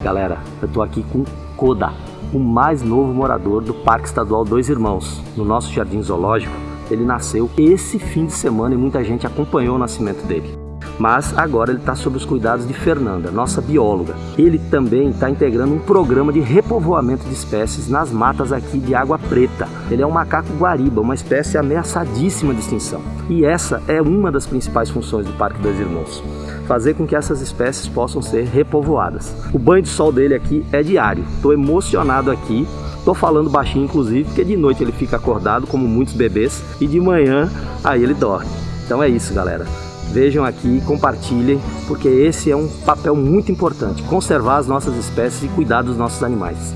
Galera, eu tô aqui com Koda, o mais novo morador do Parque Estadual Dois Irmãos, no nosso jardim zoológico. Ele nasceu esse fim de semana e muita gente acompanhou o nascimento dele. Mas agora ele está sob os cuidados de Fernanda, nossa bióloga. Ele também está integrando um programa de repovoamento de espécies nas matas aqui de Água Preta. Ele é um macaco guariba, uma espécie ameaçadíssima de extinção. E essa é uma das principais funções do Parque Dois Irmãos fazer com que essas espécies possam ser repovoadas. O banho de sol dele aqui é diário. Estou emocionado aqui. Estou falando baixinho, inclusive, porque de noite ele fica acordado, como muitos bebês, e de manhã aí ele dorme. Então é isso, galera. Vejam aqui, compartilhem, porque esse é um papel muito importante, conservar as nossas espécies e cuidar dos nossos animais.